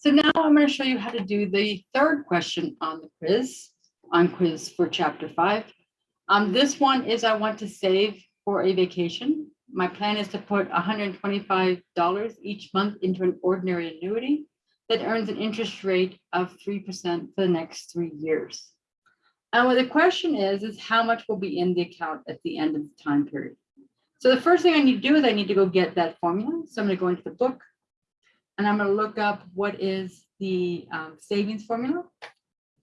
So now I'm going to show you how to do the third question on the quiz, on quiz for chapter five. Um, this one is I want to save for a vacation. My plan is to put $125 each month into an ordinary annuity that earns an interest rate of 3% for the next three years. And what the question is, is how much will be in the account at the end of the time period? So the first thing I need to do is I need to go get that formula. So I'm going to go into the book and I'm going to look up what is the um, savings formula.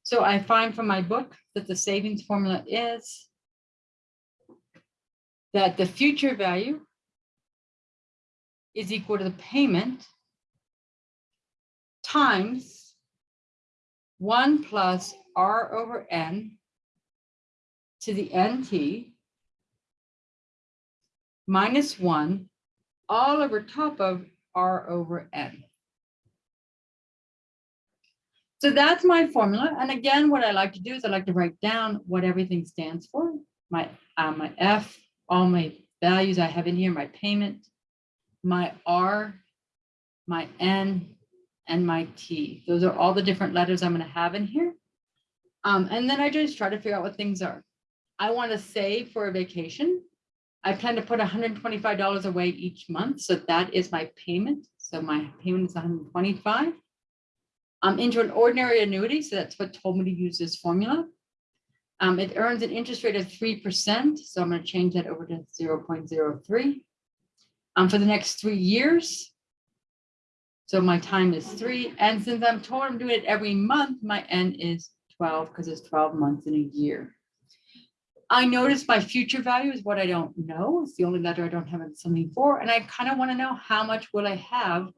So I find from my book that the savings formula is that the future value is equal to the payment times 1 plus r over n to the nt minus 1 all over top of r over n. So that's my formula. And again, what I like to do is I like to write down what everything stands for. My, uh, my F, all my values I have in here, my payment, my R, my N, and my T. Those are all the different letters I'm going to have in here. Um, and then I just try to figure out what things are. I want to save for a vacation. I plan to put $125 away each month. So that is my payment. So my payment is 125. I'm into an ordinary annuity. So that's what told me to use this formula. Um, it earns an interest rate of 3%. So I'm going to change that over to 0.03 um, for the next three years. So my time is three. And since I'm told I'm doing it every month, my N is 12 because it's 12 months in a year. I notice my future value is what I don't know. It's the only letter I don't have something for. And I kind of want to know how much will I have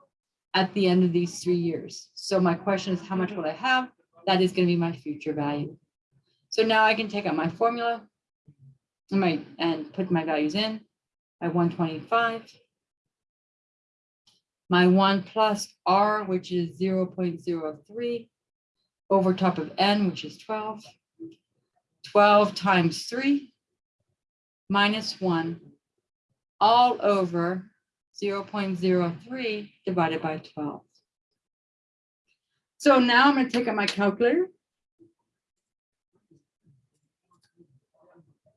at the end of these three years. So my question is how much will I have? That is going to be my future value. So now I can take out my formula and, my, and put my values in. My 125 my one plus R, which is 0 0.03 over top of N, which is 12. 12 times 3 minus 1 all over 0 0.03 divided by 12. So now I'm going to take out my calculator.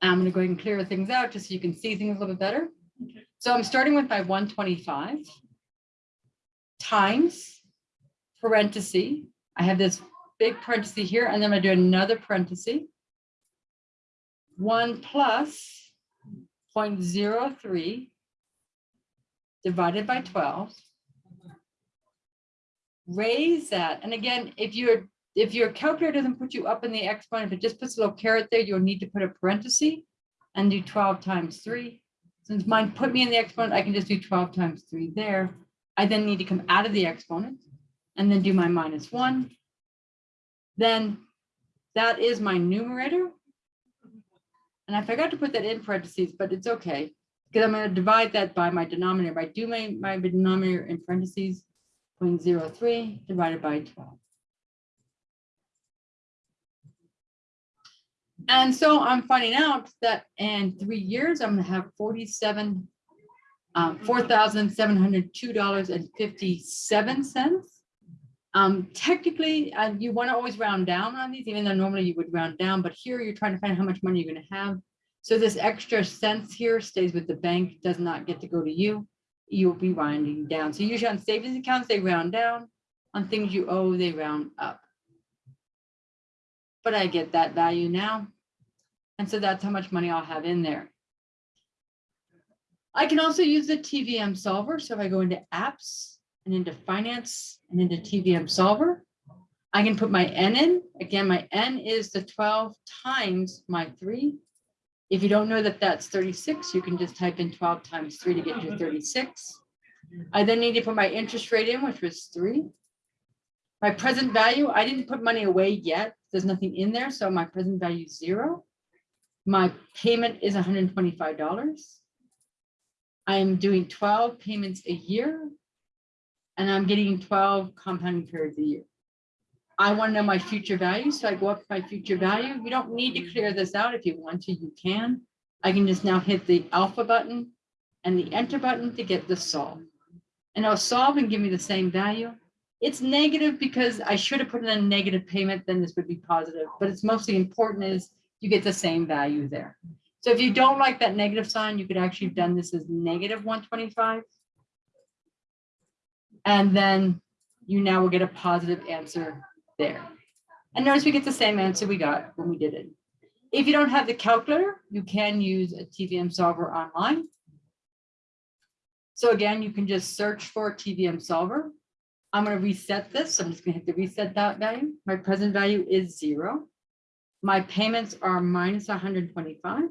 I'm going to go ahead and clear things out just so you can see things a little bit better. So I'm starting with my 125 times parenthesis. I have this big parenthesis here, and then to do another parenthesis. 1 plus 0.03 divided by 12. Raise that. And again, if your if your calculator doesn't put you up in the exponent, if it just puts a little caret there, you'll need to put a parenthesis and do 12 times 3. Since mine put me in the exponent, I can just do 12 times 3 there. I then need to come out of the exponent and then do my minus 1. Then that is my numerator. And I forgot to put that in parentheses, but it's okay because I'm going to divide that by my denominator. I do my, my denominator in parentheses, 0.03 divided by 12. And so I'm finding out that in three years, I'm going to have 47, um, $4,702.57. Um, technically, uh, you want to always round down on these, even though normally you would round down, but here you're trying to find how much money you're going to have. So this extra cents here stays with the bank, does not get to go to you. You'll be rounding down. So usually on savings accounts, they round down. On things you owe, they round up. But I get that value now. And so that's how much money I'll have in there. I can also use the TVM solver. So if I go into apps, and into finance and into TVM solver. I can put my N in. Again, my N is the 12 times my three. If you don't know that that's 36, you can just type in 12 times three to get to 36. I then need to put my interest rate in, which was three. My present value, I didn't put money away yet. There's nothing in there. So my present value is zero. My payment is $125. I'm doing 12 payments a year and I'm getting 12 compounding periods a year. I want to know my future value, so I go up my future value. You don't need to clear this out. If you want to, you can. I can just now hit the alpha button and the enter button to get the solve. And it'll solve and give me the same value. It's negative because I should have put in a negative payment, then this would be positive, but it's mostly important is you get the same value there. So if you don't like that negative sign, you could actually have done this as negative one twenty-five. And then you now will get a positive answer there. And notice we get the same answer we got when we did it. If you don't have the calculator, you can use a TVM solver online. So again, you can just search for TVM solver. I'm gonna reset this. So I'm just gonna hit the reset dot value. My present value is zero. My payments are minus hundred and twenty-five.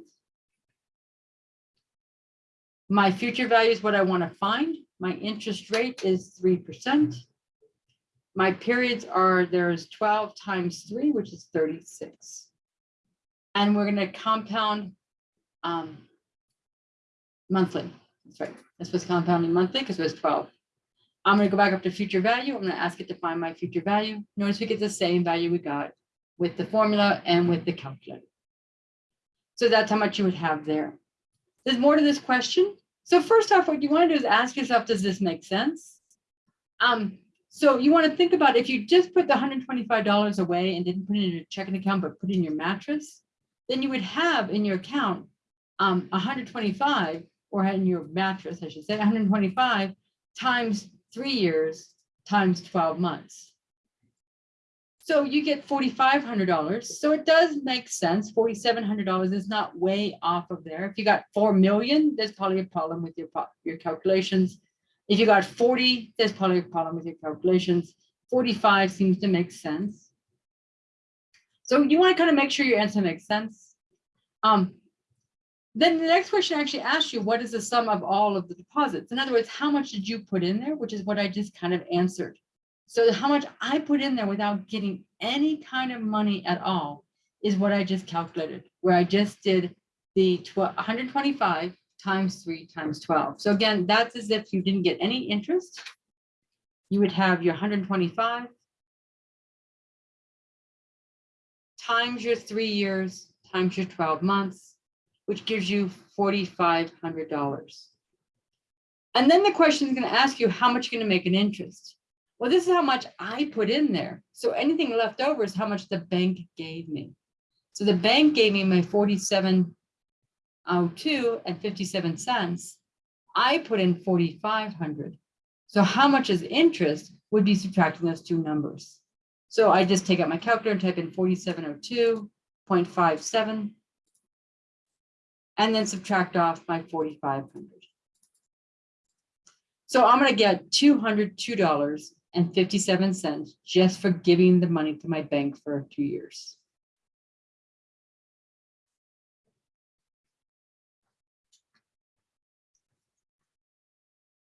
My future value is what I want to find. My interest rate is three percent. My periods are, there's twelve times three, which is thirty-six. And we're gonna compound um, monthly. That's right. This was compounding monthly because it was twelve. I'm gonna go back up to future value. I'm gonna ask it to find my future value. Notice we get the same value we got with the formula and with the calculator. So that's how much you would have there. There's more to this question. So first off, what you want to do is ask yourself, does this make sense? Um, so you want to think about if you just put the $125 away and didn't put it in your checking account, but put in your mattress, then you would have in your account um, 125 or in your mattress, I should say, 125 times three years times 12 months. So you get forty-five hundred dollars. So it does make sense. Forty-seven hundred dollars is not way off of there. If you got four million, there's probably a problem with your, your calculations. If you got forty, there's probably a problem with your calculations. Forty-five seems to make sense. So you want to kind of make sure your answer makes sense. Um, then the next question actually asks you, what is the sum of all of the deposits? In other words, how much did you put in there, which is what I just kind of answered. So how much I put in there without getting any kind of money at all is what I just calculated, where I just did the 12 125 times three times 12. So again, that's as if you didn't get any interest. You would have your 125 times your three years times your 12 months, which gives you $4,500. And then the question is going to ask you how much you're going to make an interest. Well, this is how much I put in there. So anything left over is how much the bank gave me. So the bank gave me my Um, 4702 and 57 cents. I put in 4,500. So how much is interest would be subtracting those two numbers. So I just take out my calculator and type in 4702.57 and then subtract off my 4,500. So I'm going to get $202 and 57 cents just for giving the money to my bank for two years.